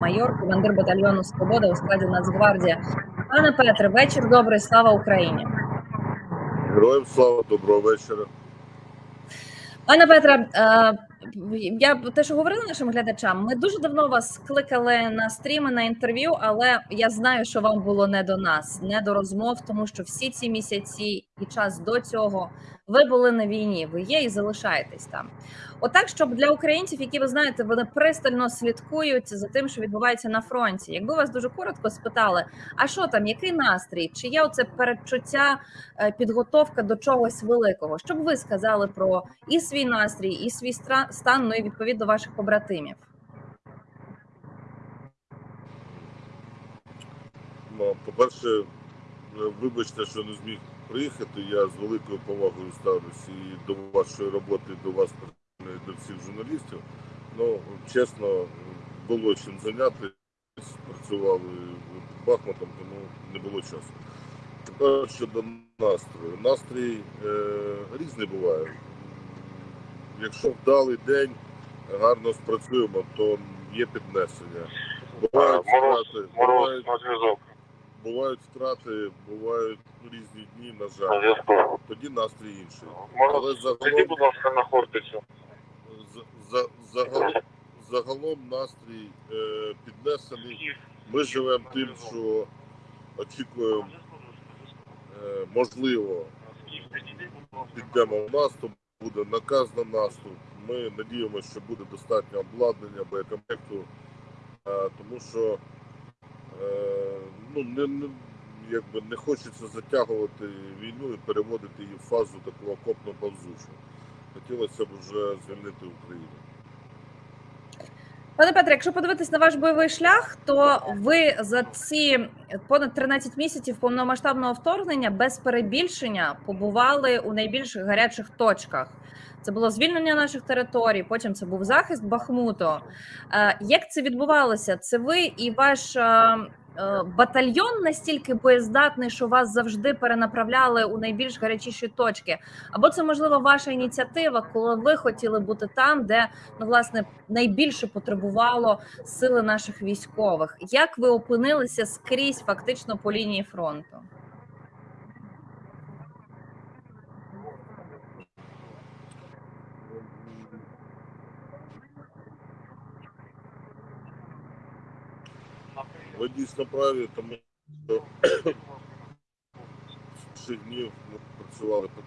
майор, командир батальйону Свобода у складі Нацгвардії. Пане Петре, вечір добрий, слава Україні. Героям слава, доброго вечора. Пане Петре, е, я те, що говорила нашим глядачам, ми дуже давно вас кликали на стріми на інтерв'ю, але я знаю, що вам було не до нас, не до розмов, тому що всі ці місяці і час до цього ви були на війні, ви є і залишаєтесь там. Отак, щоб для українців, які ви знаєте, вони пристально слідкують за тим, що відбувається на фронті. Якби вас дуже коротко спитали, а що там, який настрій? Чи є оце передчуття, е, підготовка до чогось великого? Що б ви сказали про і свій настрій, і свій стан, ну і відповідно ваших побратимів? Ну, По-перше, е, вибачте, що не зміг приїхати. Я з великою повагою ставлюся і до вашої роботи, і до вас, до всіх журналістів. Ну, чесно, було чим зайнятися, працювали Бахмутом, тому не було часу. Тепер щодо настрою. Настрій е, різний буває. Якщо вдалий день, гарно спрацюємо, то є піднесення. Бувають втрати, бувають бувають втрати, бувають різні дні, на жаль. Тоді настрій інший. Але загалом, будь ласка, на Хортицю. За, за, загалом, загалом настрій е, піднесений. Ми живемо тим, що очікуємо, е, можливо, підемо в наступ, буде наказ на наступ. Ми надіємося, що буде достатньо обладнання, боєкомплекту, е, тому що е, ну, не, не, якби не хочеться затягувати війну і переводити її в фазу такого окопно повзучу. Хотілося б вже звільнити Україну. Пане Петре, якщо подивитись на ваш бойовий шлях, то ви за ці понад 13 місяців повномасштабного вторгнення без перебільшення побували у найбільш гарячих точках. Це було звільнення наших територій, потім це був захист Бахмуту. Е, Як це відбувалося? Це ви і ваш е, батальйон настільки боєздатний, що вас завжди перенаправляли у найбільш гарячіші точки? Або це можливо ваша ініціатива, коли ви хотіли бути там, де ну власне найбільше потребувало сили наших військових. Як ви опинилися скрізь фактично по лінії фронту? Ви дійсно праві, тому що з перших днів ми працювали по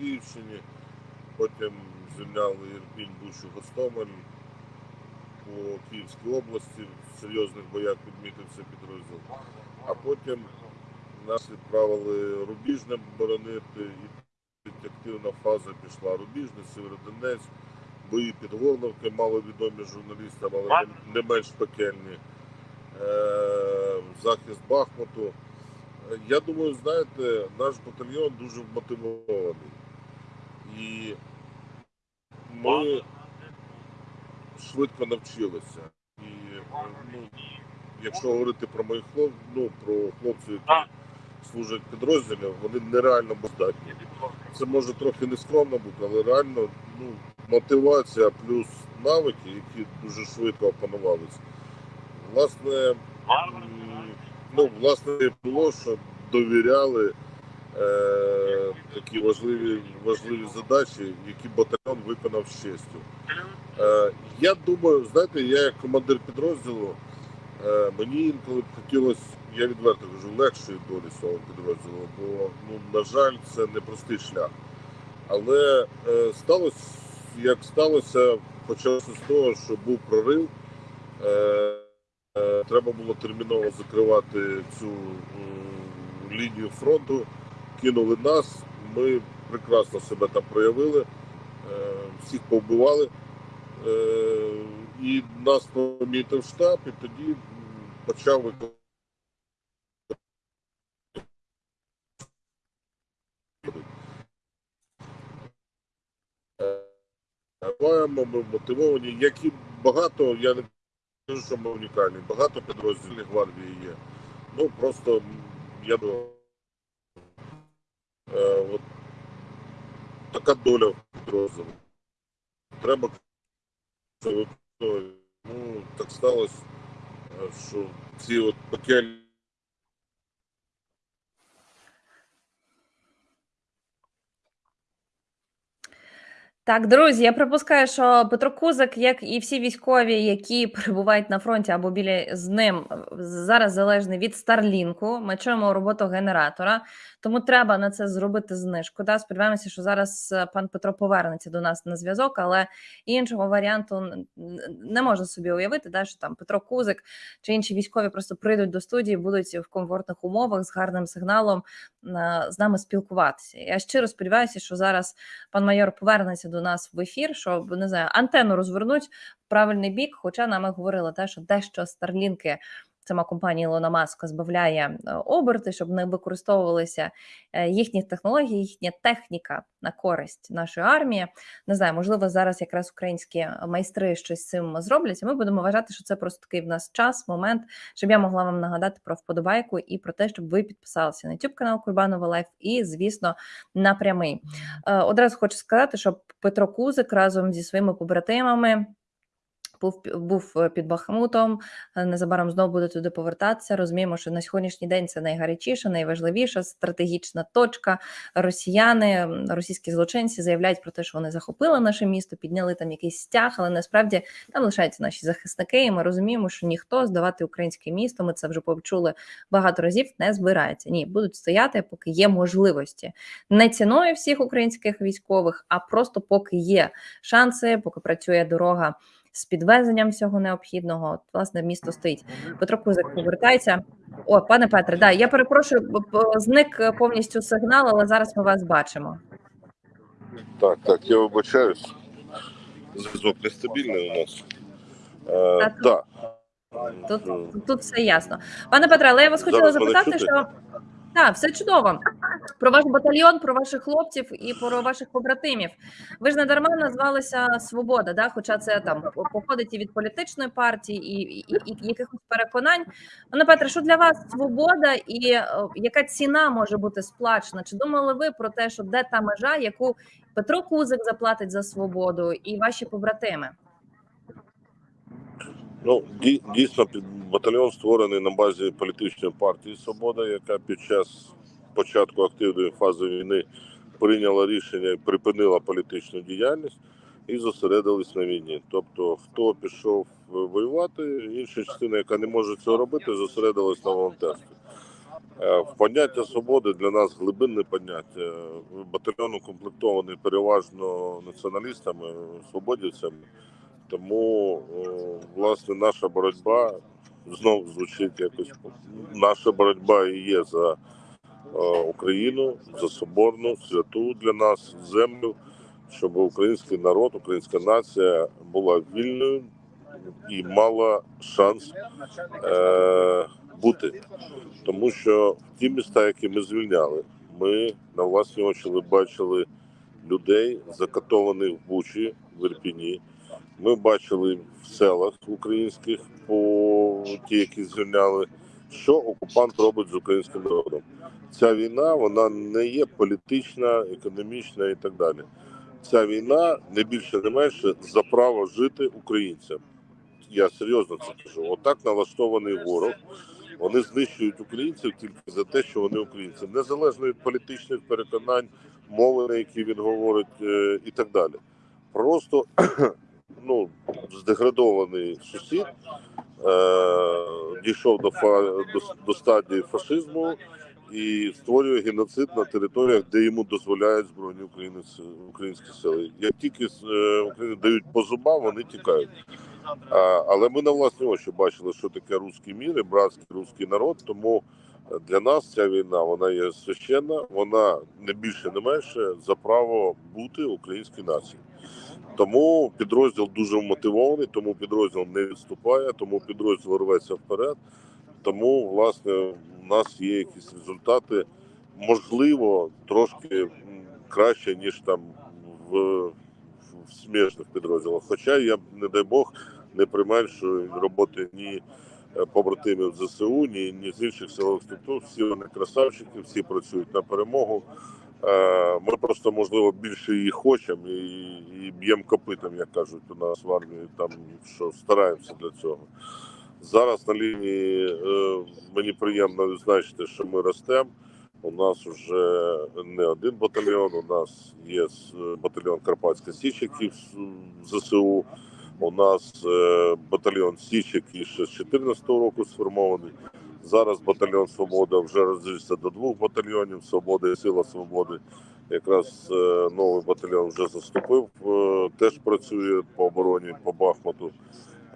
Київщині, потім звільняли Ірпінь, Бучу, Гостомель. По Київській області в серйозних боях підмітився підрозділ. А потім нас відправили Рубіжне боронити, і активна фаза пішла Рубіжне, Сєвєродонець, бої під Горловки, маловідомі журналістам, але не- не менш пекельні. Е, захист Бахмуту. Я думаю, знаєте, наш батальйон дуже вмотивований. І ми швидко навчилися. І ну, якщо говорити про моїх хлопців, ну, про хлопців, які служать в підрозділі, вони нереально бездатні. Це може трохи нескромно бути, але реально ну, мотивація плюс навики, які дуже швидко опанувалися. Власне, ну, власне, було, що довіряли е, такі важливі, важливі задачі, які батальйон виконав з честю. Е, я думаю, знаєте, я як командир підрозділу, е, мені інколи б хотілося, я відверто кажу, легшої долі свого підрозділу, бо, ну, на жаль, це непростий шлях. Але е, сталося, як сталося, почалося з того, що був прорив. Е, Треба було терміново закривати цю лінію фронту. Кинули нас. Ми прекрасно себе там проявили, е, всіх повбивали. Е, І нас помітив штаб, і тоді почав виконувати. Ми мотивовані, як і багато, я не кажу, що ми унікальні. Багато підрозділів гвардії є. Ну просто я думаю, е, от така доля в підрозділу. Треба це. Ну, так сталося. що ці от пекельні Так, друзі, я припускаю, що Петро Кузик, як і всі військові, які перебувають на фронті або біля з ним, зараз залежний від Старлінку. Ми чуємо роботу генератора, тому треба на це зробити знижку. Да? Сподіваємося, що зараз е, пан Петро повернеться до нас на зв'язок, але іншого варіанту не можна собі уявити, да, що там Петро Кузик чи інші військові просто прийдуть до студії, будуть в комфортних умовах з гарним сигналом е, з нами спілкуватися. Я щиро сподіваюся, що зараз пан майор повернеться до нас в ефір, щоб не знаю, антенну розвернуть в правильний бік. Хоча нами говорили те, що дещо старлінки. Сама компанія Ілона Маска збавляє е, оберти, щоб не використовувалися е, їхні технології, їхня техніка на користь нашої армії. Не знаю, можливо, зараз якраз українські майстри щось з цим зроблять. і Ми будемо вважати, що це просто такий в нас час, момент, щоб я могла вам нагадати про вподобайку і про те, щоб ви підписалися на YouTube канал Курбанова Live і, звісно, на Прямий. Е, Одразу хочу сказати, що Петро Кузик разом зі своїми побратимами. Був був е, під Бахмутом. е, Незабаром знову буде туди повертатися. Розуміємо, що на сьогоднішній день це найгарячіша, найважливіша стратегічна точка. Росіяни, російські злочинці заявляють про те, що вони захопили наше місто, підняли там якийсь стяг, але насправді там лишаються наші захисники. І ми розуміємо, що ніхто здавати українське місто. Ми це вже почули багато разів. Не збирається. Ні, будуть стояти, поки є можливості. Не ціною всіх українських військових, а просто поки є шанси, поки працює дорога з підвезенням всього необхідного. От, власне, місто стоїть. Петро Кузик повертається. О, пане Петре, да, я перепрошую, зник повністю сигнал, але зараз ми вас бачимо. Так, так, я вибачаюсь. Зв'язок нестабільний у нас. Е, Так. да. Тут, Е, тут все ясно. Пане Петре, але я вас хотіла запитати, що так, все чудово. Про ваш батальйон, про ваших хлопців і про ваших побратимів. Ви ж не дарма назвалися Свобода, да? хоча це там походить і від політичної партії, і, і, і, якихось переконань. Пане Петре, що для вас свобода і е, яка ціна може бути сплачена? Чи думали ви про те, що де та межа, яку Петро Кузик заплатить за свободу, і ваші побратими? Ну, дій- дійсно, батальйон створений на базі політичної партії Свобода, яка під час початку активної фази війни прийняла рішення і припинила політичну діяльність і зосередились на війні. Тобто, хто пішов е, воювати, інша частина, яка не може цього робити, зосередилась на волонтерстві. Е, поняття свободи для нас глибинне поняття. Батальйон укомплектований переважно націоналістами, свободівцями. Тому власне наша боротьба знову звучить якось. Наша боротьба і є за е, Україну, за соборну, святу для нас землю, щоб український народ, українська нація була вільною і мала шанс е, бути. Тому що ті міста, які ми звільняли, ми на власні очі бачили людей, закатованих в Бучі, в Ірпіні. Ми бачили в селах українських, по ті, які звільняли, що окупант робить з українським народом. Ця війна вона не є політична, економічна і так далі. Ця війна не більше, не менше за право жити українцям. Я серйозно це кажу. Отак налаштований ворог. Вони знищують українців тільки за те, що вони українці, незалежно від політичних переконань, мови, на які він говорить, е, і так далі. Просто ну, здеградований сусід е, дійшов до, фа, до, до стадії фашизму і створює геноцид на територіях, де йому дозволяють збройні України українські сили. Як тільки е, Україні дають по зубам, вони тікають. А, але ми на власні очі бачили, що таке русський мір і братський русський народ. Тому для нас ця війна вона є священна, вона не більше, не менше за право бути українській нації. Тому підрозділ дуже вмотивований, тому підрозділ не відступає, тому підрозділ рветься вперед. Тому, власне, у нас є якісь результати, можливо, трошки краще, ніж там в, в смішних підрозділах. Хоча я, не дай Бог, не применшую роботи ні е, побратимів ЗСУ, ні, ні з інших силових структур. Всі вони красавчики, всі працюють на перемогу. Е, Ми просто можливо більше її хочемо і, і б'ємо копитом, як кажуть у нас в армії, там що стараємося для цього. Зараз на лінії е, мені приємно відзначити, що ми ростемо. У нас вже не один батальйон. У нас є батальйон Карпатська Січ, який в ЗСУ. У нас е, батальйон Січ, який ще з 2014 року сформований. Зараз батальйон Свобода вже розвився до двох батальйонів Свобода і Сила Свободи. Якраз е, новий батальйон вже заступив, е, теж працює по обороні по Бахмуту.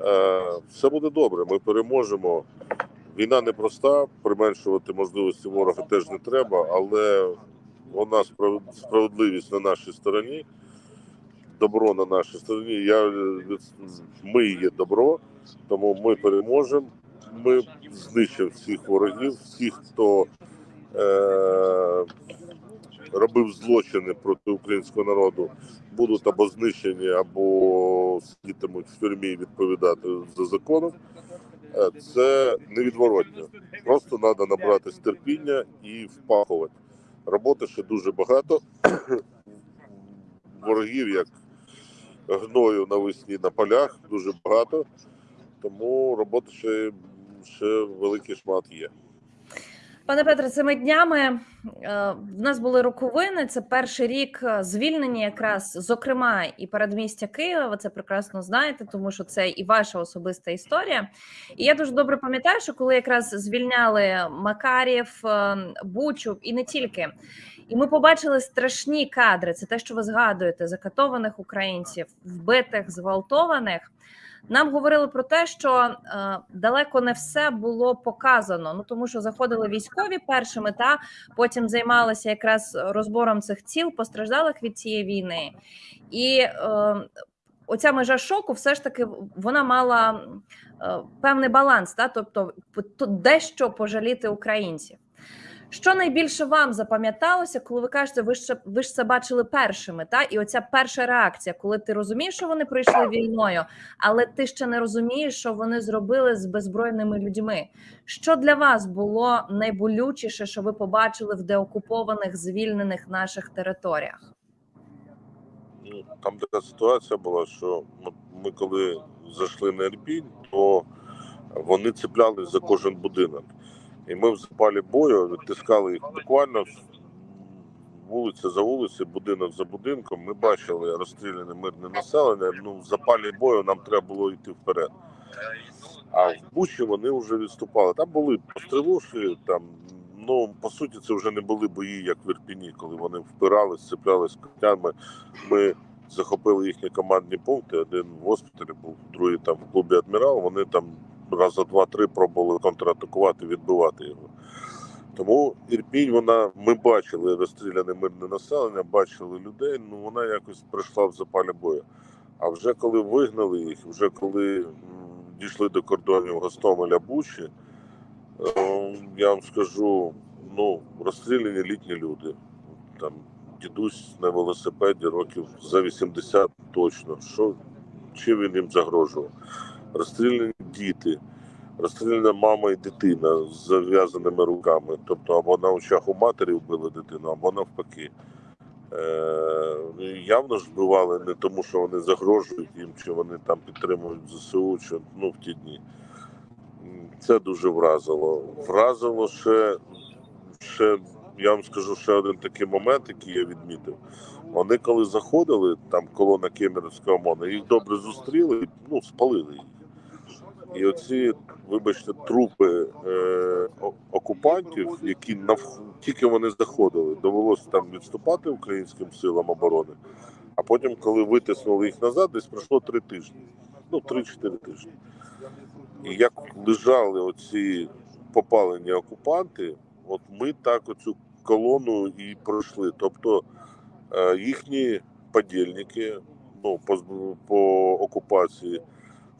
Е, все буде добре. Ми переможемо. Війна непроста, применшувати можливості ворога теж не треба, але вона справедливість на нашій стороні, добро на нашій стороні. Я, ми є добро, тому ми переможемо. Ми знищимо всіх ворогів, всіх, хто е, робив злочини проти українського народу, будуть або знищені, або сидітимуть в тюрмі відповідати за законом. Е, Це невідворотно. Просто треба набратись терпіння і впахувати. Роботи ще дуже багато. Ворогів, як гною навесні на полях, дуже багато. Тому роботи ще, ще великий шмат є. Пане Петре, цими днями е, в нас були роковини. Це перший рік е, звільнення, якраз зокрема і передмістя Києва. Ви це прекрасно знаєте, тому що це і ваша особиста історія. І я дуже добре пам'ятаю, що коли якраз звільняли Макарів, е, Бучу і не тільки. І ми побачили страшні кадри. Це те, що ви згадуєте: закатованих українців, вбитих, зґвалтованих. Нам говорили про те, що е, далеко не все було показано. Ну тому що заходили військові першими, та потім займалися якраз розбором цих ціл, постраждалих від цієї війни, і е, оця межа шоку, все ж таки, вона мала е, певний баланс, та тобто дещо пожаліти українців. Що найбільше вам запам'яталося, коли ви кажете, ви ж ви ж це бачили першими, та і оця перша реакція, коли ти розумієш, що вони пройшли війною, але ти ще не розумієш, що вони зробили з беззбройними людьми. Що для вас було найболючіше, що ви побачили в деокупованих звільнених наших територіях? Ну, Там така ситуація була, що ми, ми коли зайшли на Ірпінь, то вони цеплялись за кожен будинок. І ми в запалі бою відтискали їх буквально вулиця за вулицею, будинок за будинком. Ми бачили розстріляне мирне населення. Ну, в запалі бою нам треба було йти вперед. А в Бучі вони вже відступали. Там були пострілуші, там, ну, по суті, це вже не були бої, як в Ірпіні, коли вони впирались, цеплялись котями. Ми захопили їхні командні пункти. Один в госпіталі був, другий там в клубі Адмірал. Вони там раза два-три пробували контратакувати, відбивати його. Тому Ірпінь, вона ми бачили розстріляне мирне населення, бачили людей. Ну вона якось прийшла в запалі бою. А вже коли вигнали їх, вже коли дійшли до кордонів Гостомеля Бучі, е, я вам скажу, ну розстріляні літні люди. Там дідусь на велосипеді років за 80 точно. Що чим він їм загрожував? Розстріляні діти, розстріляна мама і дитина з зав'язаними руками. Тобто або на очах у матері вбили дитину, або навпаки. Е, явно ж вбивали не тому, що вони загрожують їм, чи вони там підтримують ЗСУ, чи ну в ті дні. Це дуже вразило. Вразило ще, ще, я вам скажу, ще один такий момент, який я відмітив. Вони коли заходили, там колона Кемерівського ОМОНа, їх добре зустріли, ну, спалили їх. І оці, вибачте, трупи е, окупантів, які нав... тільки вони заходили, довелося там відступати українським силам оборони. А потім, коли витиснули їх назад, десь пройшло три тижні. Ну, три-чотири тижні. І як лежали оці попалені окупанти, от ми так оцю колону і пройшли. Тобто е, їхні подільники ну, по, по окупації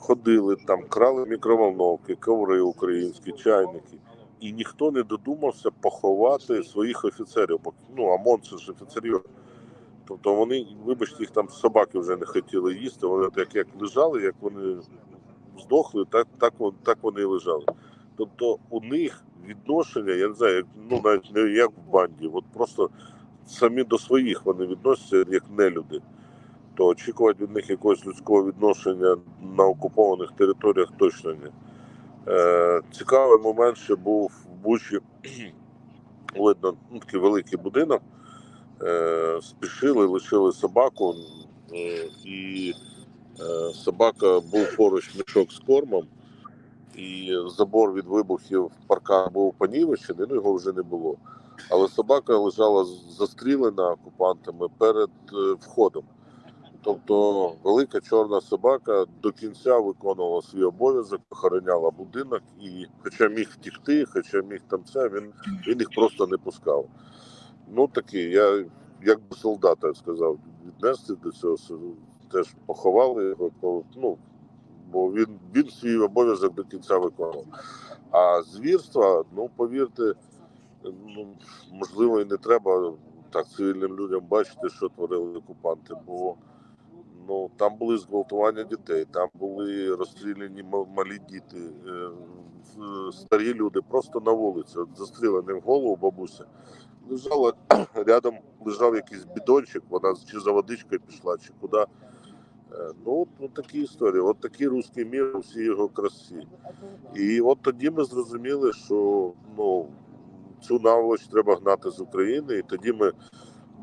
ходили там, крали мікроволновки, коври українські, чайники. І ніхто не додумався поховати своїх офіцерів. Бо ну, ОМОН це ж офіцерів. Тобто вони, вибачте, їх там собаки вже не хотіли їсти. Вони так як лежали, як вони здохли, так, так, так вони і лежали. Тобто у них відношення, я не знаю, як, ну навіть не як в банді, от просто самі до своїх вони відносяться як нелюди. То очікувати від них якогось людського відношення на окупованих територіях точно ні. Е, цікавий момент ще був в Бучі. Видно, ну, такий великий будинок. Е, спішили, лишили собаку, е, і е, собака був поруч мішок з кормом, і забор від вибухів паркан був понівечений, ну його вже не було. Але собака лежала застрілена окупантами перед е, входом. Тобто велика чорна собака до кінця виконувала свій обов'язок, охороняла будинок, і хоча міг втікти, хоча міг там це, він, він їх просто не пускав. Ну такий, я як би солдата сказав, віднести до цього теж поховали його, ну, бо він, він свій обов'язок до кінця виконував. А звірства, ну повірте, ну, можливо, і не треба так цивільним людям бачити, що творили окупанти, бо ну, там були зґвалтування дітей, там були розстріляні малі діти, е, старі люди просто на вулиці, от застрілені в голову бабуся. Лежала рядом, лежав якийсь бідончик, вона чи за водичкою пішла, чи куди. Е, Ну, от такі історії, от такий русський мір, всі його красі. І от тоді ми зрозуміли, що ну, цю наволоч треба гнати з України, і тоді ми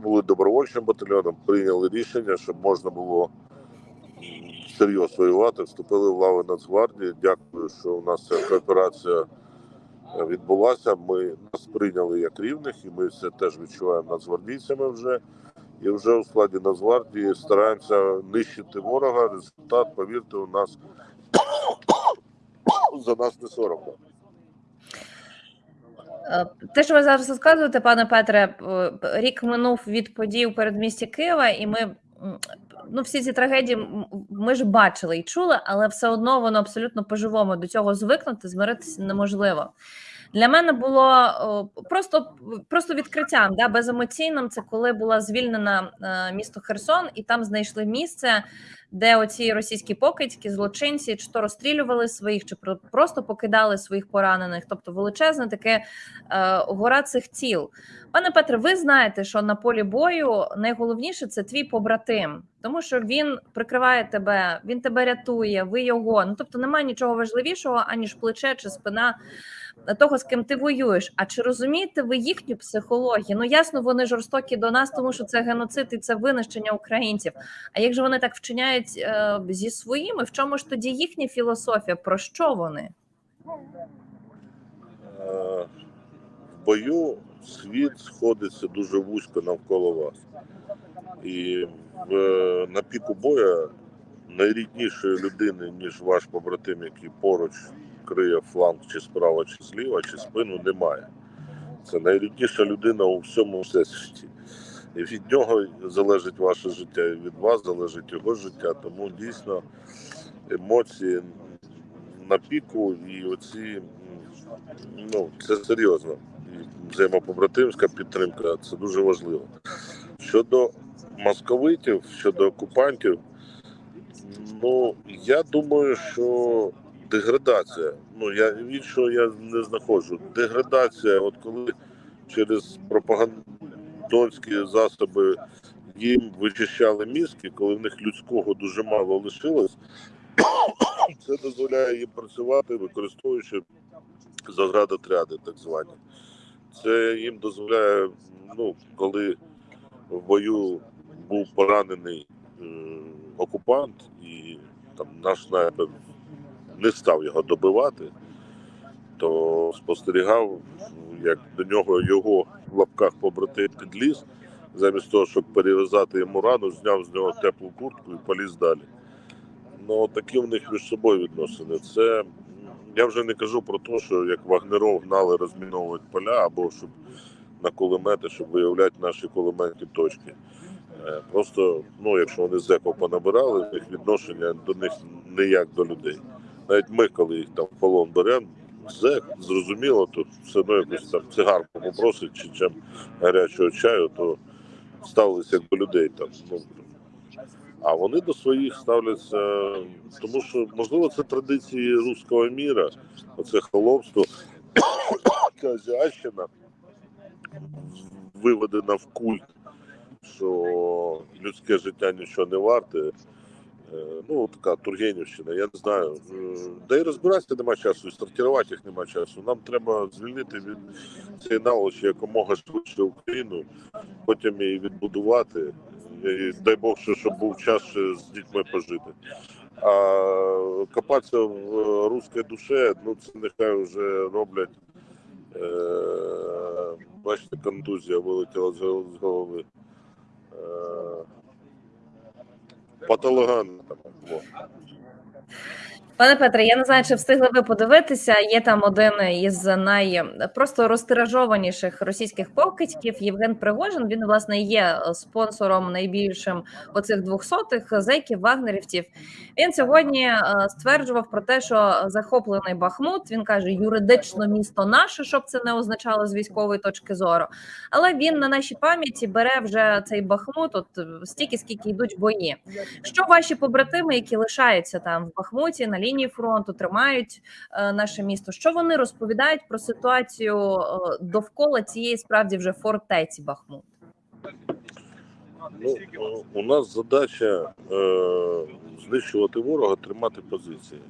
були добровольчим батальйоном, прийняли рішення, щоб можна було серйозно воювати, вступили в лави Нацгвардії. Дякую, що у нас ця кооперація е, відбулася. Ми нас прийняли як рівних, і ми це теж відчуваємо нацгвардійцями вже. І вже у складі Нацгвардії стараємося нищити ворога. Результат, повірте, у нас за нас не соромно. Е, Те, що ви зараз розказуєте, пане Петре, е, рік минув від подій у передмісті Києва, і ми ну, всі ці трагедії ми ж бачили і чули, але все одно воно абсолютно по-живому до цього звикнути, змиритися неможливо. Для мене було просто, просто відкриттям, да, беземоційним. Це коли була звільнена е, місто Херсон, і там знайшли місце, де оці російські покидьки, злочинці, чи то розстрілювали своїх, чи про- просто покидали своїх поранених. Тобто величезне таке е, гора цих тіл. Пане Петре, ви знаєте, що на полі бою найголовніше це твій побратим, тому що він прикриває тебе, він тебе рятує, ви його. Ну тобто немає нічого важливішого, аніж плече чи спина того, з ким ти воюєш. А чи розумієте ви їхню психологію? Ну ясно, вони жорстокі до нас, тому що це геноцид і це винищення українців. А як же вони так вчиняють е, зі своїми? В чому ж тоді їхня філософія? Про що вони? Е, в бою світ сходиться дуже вузько навколо вас. І в, на піку боя найріднішої людини, ніж ваш побратим, який поруч криє фланг чи справа, чи зліва, чи спину, немає. Це найрідніша людина у всьому всесвіті. І від нього залежить ваше життя, і від вас залежить його життя. Тому дійсно емоції на піку і оці ну, це серйозно. І взаємопобратимська підтримка це дуже важливо. Щодо московитів, щодо окупантів, ну я думаю, що деградація. Ну я іншого я не знаходжу. Деградація, от коли через пропагандонські засоби їм вичищали мізки, коли в них людського дуже мало лишилось, це дозволяє їм працювати, використовуючи заградотряди, так звані. Це їм дозволяє, ну, коли в бою був поранений е, окупант, і там наш снайпер не став його добивати, то спостерігав, як до нього його в лапках побратим підліз, замість того, щоб перев'язати йому рану, зняв з нього теплу куртку і поліз далі. Ну, такі в них між собою відносини. Це я вже не кажу про те, що як вагнеров гнали розміновувати поля або щоб на кулемети, щоб виявляти наші кулеметні точки. Е, Просто, ну, якщо вони зеков понабирали, них відношення до них не як до людей. Навіть ми, коли їх там в полон беремо, зек, зрозуміло, то все одно якусь там цигарку попросить чи чим гарячого чаю, то ставилися як до людей там. Ну, а вони до своїх ставляться, тому що можливо це традиції руського міра, оце холопство, ця виведена в культ, що людське життя нічого не варте. Е, Ну, така Тургенівщина, я не знаю. Е, Да і розбиратися нема часу, і сортувати їх нема часу. Нам треба звільнити від цієї наволочі якомога швидше Україну, потім її відбудувати. І дай Бог, що щоб був час з дітьми пожити. А копатися в е, руській душі, ну це нехай вже роблять. Бачите, контузія вилетіла з голови. Там. во. Пане Петре, я не знаю, чи встигли ви подивитися. Є там один із най просто розтиражованіших російських покидьків Євген Пригожин. Він власне є спонсором найбільшим оцих двохсотих зеків вагнерівців. Він сьогодні е, стверджував про те, що захоплений Бахмут. Він каже, юридично місто наше, щоб це не означало з військової точки зору. Але він на нашій пам'яті бере вже цей Бахмут, от е, стільки, скільки йдуть бої. Що ваші побратими, які лишаються там в Бахмуті на лінії фронту, тримають е, наше місто? Що вони розповідають про ситуацію е, довкола цієї справді вже фортеці Бахмут? Ну, е, у нас задача е, знищувати ворога, тримати позиції.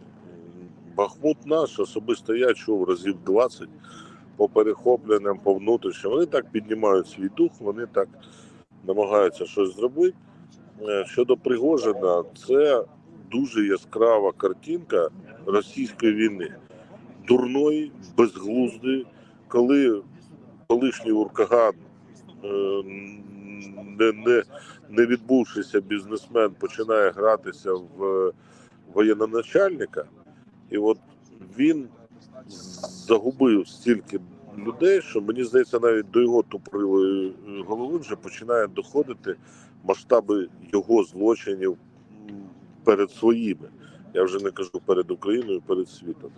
Бахмут наш особисто я чув разів 20 по перехопленням, по внутрішньому. Вони так піднімають свій дух, вони так намагаються щось зробити. Щодо Пригожина, це дуже яскрава картинка російської війни. Дурної, безглуздої, коли колишній Уркаган, е, не, не, не відбувшися бізнесмен, починає гратися в воєнноначальника, і от він загубив стільки людей, що мені здається, навіть до його тупорилої голови вже починає доходити масштаби його злочинів перед своїми. Я вже не кажу перед Україною, перед світом.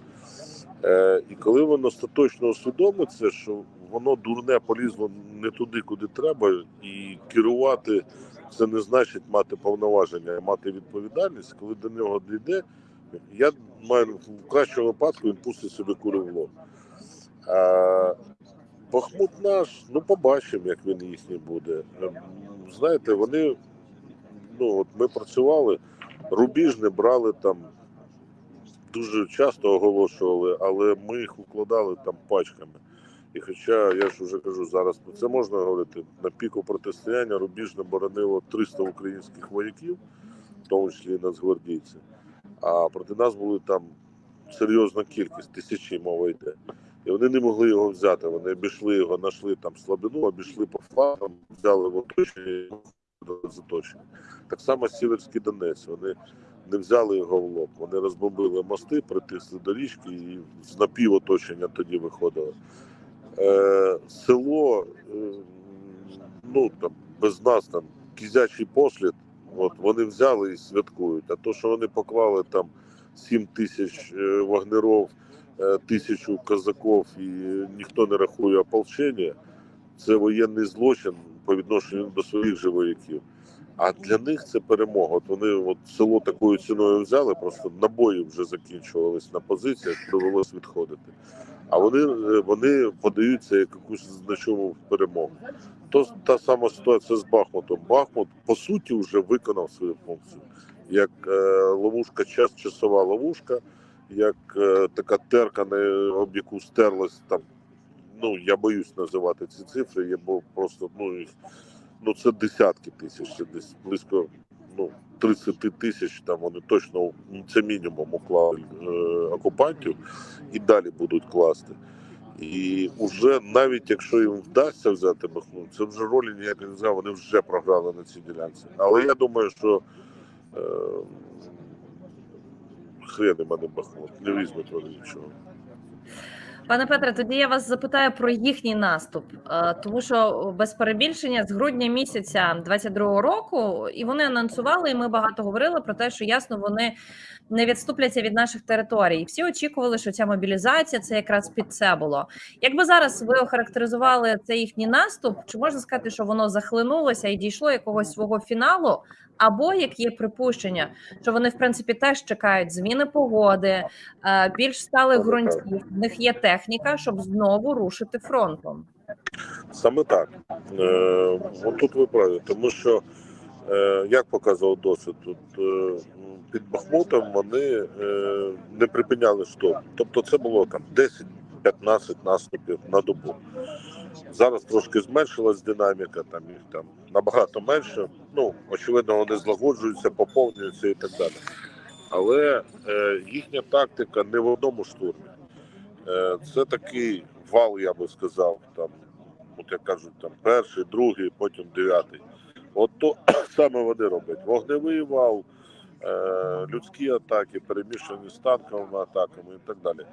Е, і коли воно остаточно усвідомиться, що воно дурне полізло не туди, куди треба, і керувати це не значить мати повноваження, а мати відповідальність, коли до нього дійде, я маю в кращому випадку він пустить собі кури в. А, Бахмут наш, ну побачимо, як він їхній буде. Ем, Знаєте, вони, ну от ми працювали, рубіж не брали там, дуже часто оголошували, але ми їх укладали там пачками. І хоча я ж вже кажу, зараз це можна говорити, на піку протистояння рубіж боронило 300 українських вояків, в тому числі нацгвардійці. А проти нас були там серйозна кількість, тисячі мова йде. І вони не могли його взяти. Вони обійшли його, знайшли там слабину, обійшли по флангам, взяли в оточення і виходили з оточення. Так само Сіверський Донець. Вони не взяли його в лоб. Вони розбомбили мости, притисли до річки і з напівоточення тоді виходили. Е, село, е, ну там без нас там кізячий послід. От вони взяли і святкують. А то, що вони поклали там 7 тисяч е, вагнеров, е, тисячу козаків і ніхто не рахує ополчення, це воєнний злочин по відношенню до своїх же вояків. А для них це перемога. От вони от село такою ціною взяли, просто набої вже закінчувались на позиціях, довелось відходити. А вони, е, вони подаються як якусь значому перемогу. То та сама ситуація з Бахмутом. Бахмут по суті вже виконав свою функцію. Як е, ловушка, час часова ловушка, як е, така терка, на об яку стерлась там. Ну я боюсь називати ці цифри, я бо просто ну їх ну це десятки тисяч, це десь близько ну 30 тисяч. Там вони точно це мінімум уклали е, окупантів і далі будуть класти. І вже навіть якщо їм вдасться взяти Бахмут, це вже ролі ніякої не знаю, вони вже програли на цій ділянці. Але я думаю, що е, хрен мене Бахмут, не візьмуть вони нічого. Пане Петре, тоді я вас запитаю про їхній наступ, Е, тому що без перебільшення з грудня місяця 22-го року, і вони анонсували, і ми багато говорили про те, що ясно вони не відступляться від наших територій. І всі очікували, що ця мобілізація це якраз під це було. Якби зараз ви охарактеризували цей їхній наступ, чи можна сказати, що воно захлинулося і дійшло якогось свого фіналу? Або як є припущення, що вони в принципі теж чекають зміни погоди, е, більш сталих ґрунтів, в них є техніка, щоб знову рушити фронтом. Саме так. Е, от тут ви праві, тому що Е, Як показував досвід, тут е, під Бахмутом вони е, не припиняли штурм. Тобто це було там 10-15 наступів на добу. Зараз трошки зменшилась динаміка, там їх там набагато менше. Ну, очевидно, вони злагоджуються, поповнюються і так далі. Але е, їхня тактика не в одному штурмі. Е, це такий вал, я би сказав, там, от як кажуть, там перший, другий, потім дев'ятий. От то саме вони роблять. Вогневий вал, е, людські атаки, перемішані з танковими атаками і так далі.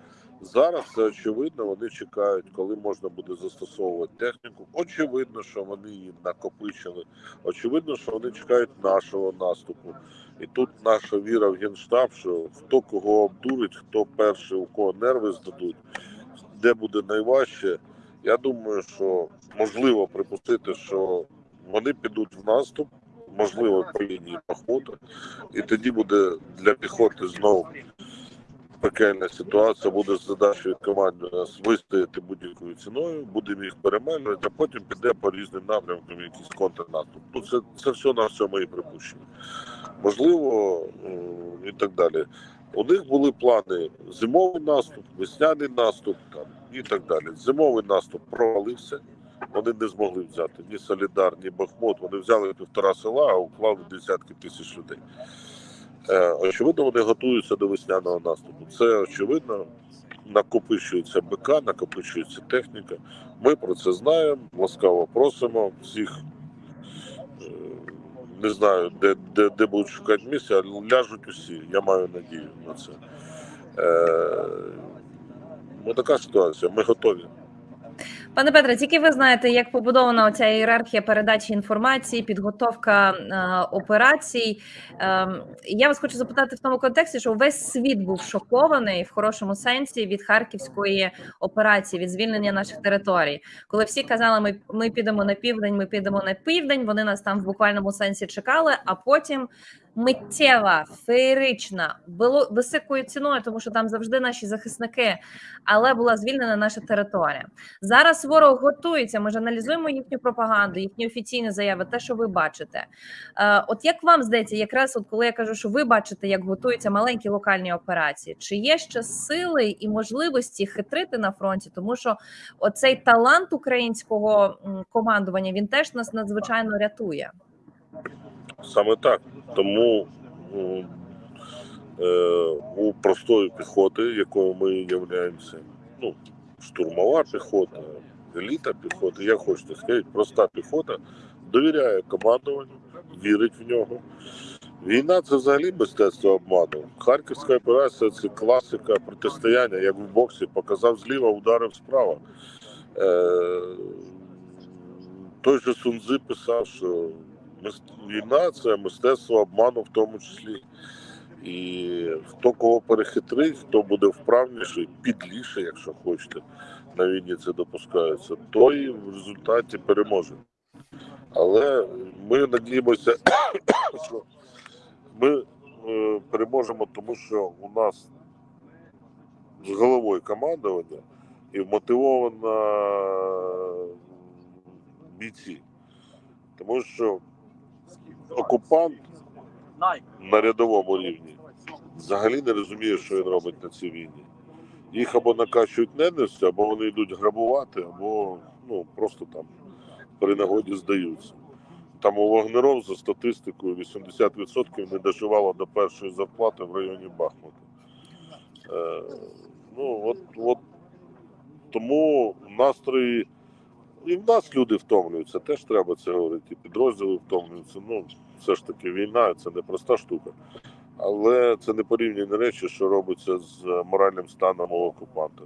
Зараз це очевидно, вони чекають, коли можна буде застосовувати техніку. Очевидно, що вони її накопичили. Очевидно, що вони чекають нашого наступу. І тут наша віра в генштаб, що хто кого обдурить, хто перший, у кого нерви здадуть, де буде найважче. Я думаю, що можливо припустити, що вони підуть в наступ, можливо, по лінії походу, і тоді буде для піхоти знову пекельна ситуація. Буде з задачею команди нас вистояти будь-якою ціною, будемо їх перемелювати, а потім піде по різним напрямкам якийсь контрнаступ. Ну, це, це все на все мої припущення. Можливо, і так далі. У них були плани зимовий наступ, весняний наступ там, і так далі. Зимовий наступ провалився. Вони не змогли взяти ні Солідар, ні Бахмут. Вони взяли півтора села, а уклали десятки тисяч людей. Е, очевидно, вони готуються до весняного наступу. Це очевидно. Накопичується БК, накопичується техніка. Ми про це знаємо. Ласкаво просимо всіх. е, Не знаю, де, де, де будуть шукати місця, але ляжуть усі. Я маю надію на це. Е, ну, така ситуація. Ми готові. Пане Петре, тільки ви знаєте, як побудована оця ієрархія передачі інформації, підготовка е, операцій. Е, я вас хочу запитати в тому контексті, що весь світ був шокований в хорошому сенсі від харківської операції, від звільнення наших територій. Коли всі казали, ми, ми підемо на південь, ми підемо на південь. Вони нас там в буквальному сенсі чекали, а потім. Миттєва, феєрична, було високою ціною, тому що там завжди наші захисники, але була звільнена наша територія. Зараз ворог готується. Ми ж аналізуємо їхню пропаганду, їхні офіційні заяви, те, що ви бачите. Е, От як вам здається, якраз от коли я кажу, що ви бачите, як готуються маленькі локальні операції, чи є ще сили і можливості хитрити на фронті? Тому що оцей талант українського командування він теж нас надзвичайно рятує. Саме так. Тому е, у простої піхоти, якою ми являємося, ну, штурмова піхота, еліта піхоти, як хочете сказати, проста піхота довіряє командуванню, вірить в нього. Війна це взагалі мистецтво обману. Харківська операція це класика протистояння, як в боксі, показав зліва, ударив справа. Е, той же Сунзи писав, що війна це мистецтво обману в тому числі. І хто кого перехитрить, хто буде вправніший, підліше, якщо хочете, на війні це допускається, той в результаті переможе. Але ми надіємося, що ми е, переможемо, тому що у нас з головою командування і вмотивовано бійці. Тому що окупант на рядовому рівні взагалі не розуміє, що він робить на цій війні. Їх або накачують ненавистю, або вони йдуть грабувати, або ну, просто там при нагоді здаються. Там у Вагнеров за статистикою 80% не доживало до першої зарплати в районі Бахмута. Е, ну, от, от тому настрої. І в нас люди втомлюються, теж треба це говорити. Підрозділи втомлюються. Ну, все ж таки, війна це не проста штука. Але це не порівняні речі, що робиться з моральним станом у окупанта.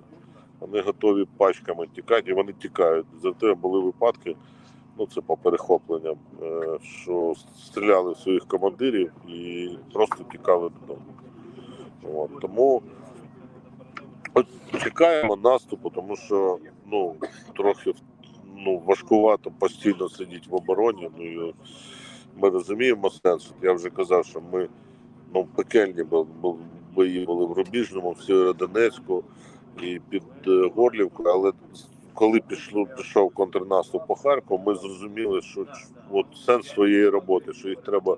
Вони готові пачками тікати, і вони тікають. Зате були випадки, ну це по перехопленням, е, що стріляли в своїх командирів і просто тікали додому. От, тому чекаємо наступу, тому що ну, трохи ну, важкувато постійно сидіти в обороні. Ну, і ми розуміємо сенс. Я вже казав, що ми ну, пекельні бо- бо- бої були в Рубіжному, в Сєвєродонецьку і під е, Горлівкою, але коли пішло, пішов контрнаступ по Харкову, ми зрозуміли, що от сенс своєї роботи, що їх треба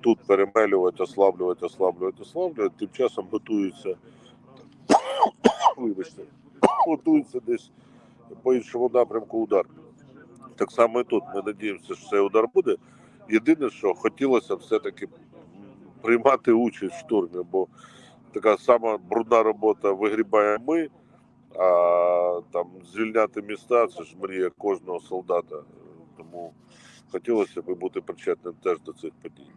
тут перемелювати, ослаблювати, ослаблювати, ослаблювати. Тим часом готуються, вибачте, готуються десь по іншому напрямку удар. Так само і тут. Ми надіємося, що цей удар буде. Єдине, що хотілося все-таки приймати участь в штурмі, бо така сама брудна робота вигрібаємо ми, а там звільняти міста це ж мрія кожного солдата. Тому хотілося б бути причетним теж до цих подій.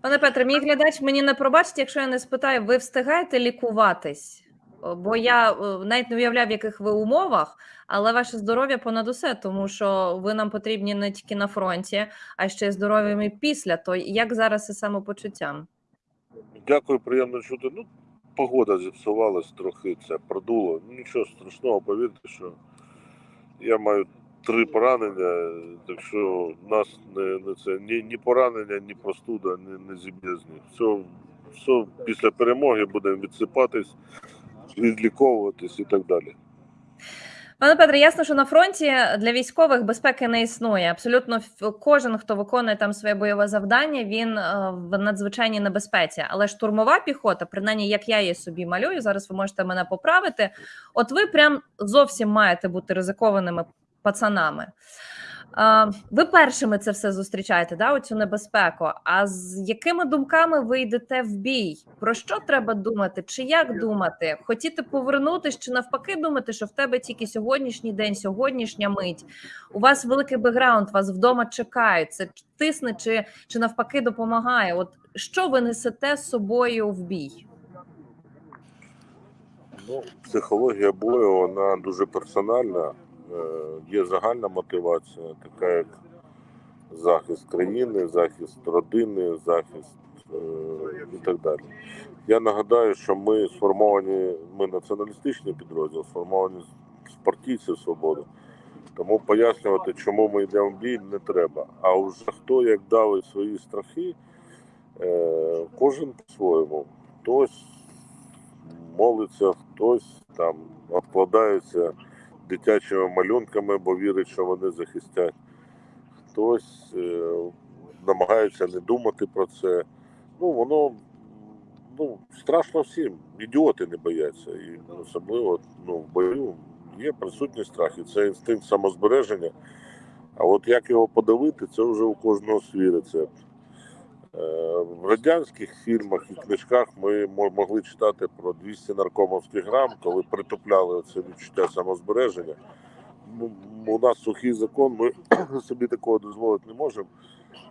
Пане Петре, мій глядач мені не пробачить, якщо я не спитаю, ви встигаєте лікуватись? О, Бо я е, навіть не уявляв, в яких ви умовах, але ваше здоров'я понад усе, тому що ви нам потрібні не тільки на фронті, а ще й здоров'ям і після. То як зараз із самопочуттям? Дякую, приємно чути. Ну, погода зіпсувалась трохи, це продуло. Нічого страшного, повірте, що я маю три поранення, так що нас не, не це ні, ні поранення, ні простуда, ні, не зіб'є з них. Все, все після перемоги будемо відсипатись, відліковуватись і так далі. Пане Петре, ясно, що на фронті для військових безпеки не існує. Абсолютно кожен, хто виконує там своє бойове завдання, він е, в надзвичайній небезпеці. Але штурмова піхота, принаймні, як я її собі малюю, зараз ви можете мене поправити. От ви прям зовсім маєте бути ризикованими пацанами. Ви першими це все зустрічаєте, да, оцю небезпеку. А з якими думками ви йдете в бій? Про що треба думати? Чи як думати? Хотіти повернутися, чи навпаки думати, що в тебе тільки сьогоднішній день, сьогоднішня мить? У вас великий бекграунд, вас вдома чекають. Це тисне чи, чи навпаки допомагає? От що ви несете з собою в бій? Ну, психологія бою вона дуже персональна. Е, Є загальна мотивація, така як захист країни, захист родини, захист е, і так далі. Я нагадаю, що ми сформовані, ми націоналістичний підрозділ, сформовані з партійців свободи. Тому пояснювати, чому ми йдемо в бій, не треба. А вже хто як давить свої страхи, е, кожен по-своєму. Хтось молиться, хтось там обкладається дитячими малюнками, бо вірить, що вони захистять. Хтось е, намагається не думати про це. Ну, воно ну, страшно всім. Ідіоти не бояться. І особливо ну, в бою є присутній страх, і це інстинкт самозбереження. А от як його подавити, це вже у кожного свій рецепт. Е, В радянських фільмах і книжках ми могли читати про 200 наркомовських грам, коли притупляли це відчуття самозбереження. Ну, У нас сухий закон, ми собі такого дозволити не можемо.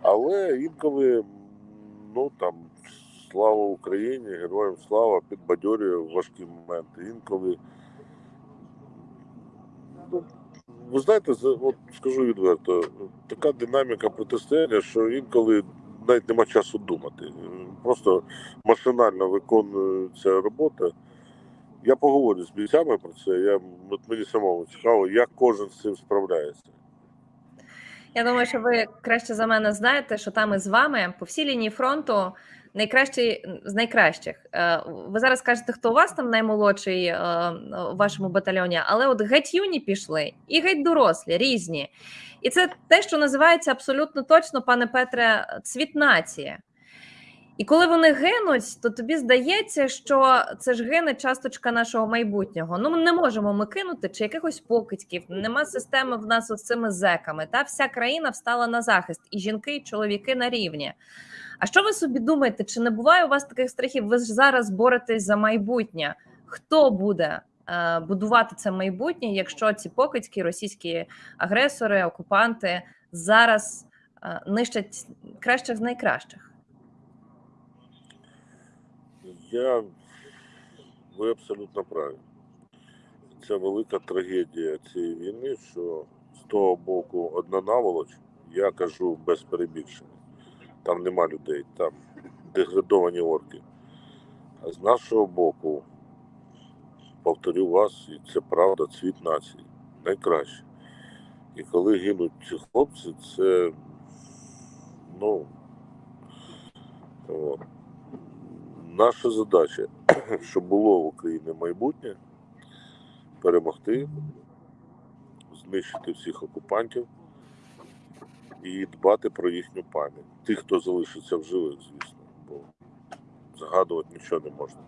Але інколи, ну там, слава Україні, героям слава, підбадьорює важкі моменти. Інколи. Ну, ви знаєте, от скажу відверто, така динаміка протистояння, що інколи навіть нема часу думати. Просто машинально виконується робота. Я поговорю з бійцями про це. Я, от мені самому цікаво, як кожен з цим справляється. Я думаю, що ви краще за мене знаєте, що там із вами по всій лінії фронту найкращий з найкращих. Е, Ви зараз кажете, хто у вас там наймолодший е, у вашому батальйоні, але от геть юні пішли і геть дорослі, різні. І це те, що називається абсолютно точно, пане Петре, цвіт нації. І коли вони гинуть, то тобі здається, що це ж гине часточка нашого майбутнього. Ну, ми не можемо ми кинути чи якихось покидьків. Нема системи в нас з цими зеками. Та вся країна встала на захист, і жінки, і чоловіки на рівні. А що ви собі думаєте? Чи не буває у вас таких страхів? Ви ж зараз боретесь за майбутнє. Хто буде е, будувати це майбутнє, якщо ці покидьки, російські агресори, окупанти зараз е, нищать кращих з найкращих? Я ви абсолютно праві. Це велика трагедія цієї війни, що з того боку одна наволоч, я кажу без перебільшення. Там нема людей, там деградовані орки. А з нашого боку, повторю вас, і це правда, цвіт нації. Найкраще. І коли гинуть ці хлопці, це ну. От. Наша задача, щоб було в Україні майбутнє, перемогти знищити всіх окупантів і дбати про їхню пам'ять. Тих, хто залишиться в живих, звісно, бо згадувати нічого не можна.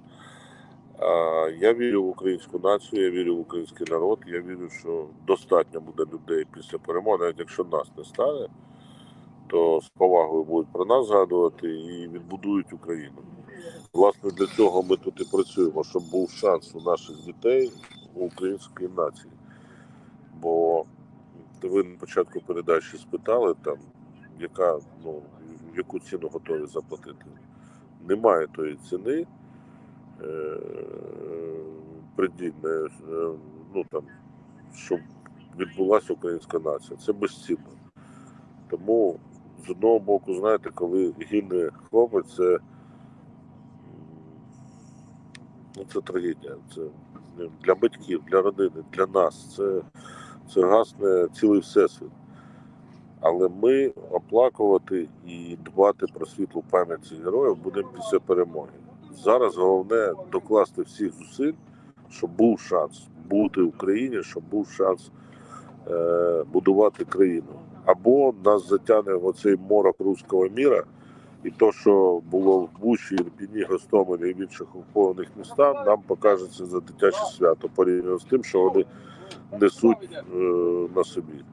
Я вірю в українську націю, я вірю в український народ. Я вірю, що достатньо буде людей після перемоги, навіть якщо нас не стане, то з повагою будуть про нас згадувати і відбудують Україну. Власне, для цього ми тут і працюємо, щоб був шанс у наших дітей, у української нації. Бо ви на початку передачі спитали, там, яка, ну, яку ціну готові заплатити. Немає тої ціни е, придільної, е, ну, там, щоб відбулася українська нація. Це безцінно. Тому, з одного боку, знаєте, коли гине хлопець, це, ну, це трагедія. Це для батьків, для родини, для нас. Це, це гасне цілий всесвіт. Але ми оплакувати і дбати про світлу пам'ять героїв будемо після перемоги. Зараз головне докласти всіх зусиль, щоб був шанс бути в Україні, щоб був шанс е, будувати країну. Або нас затягне в оцей морок руського міра, і то, що було в Бучі, Ірпіні, Гостомелі і в інших окупованих містах, нам покажеться за дитяче свято порівняно з тим, що вони несуть е, на собі.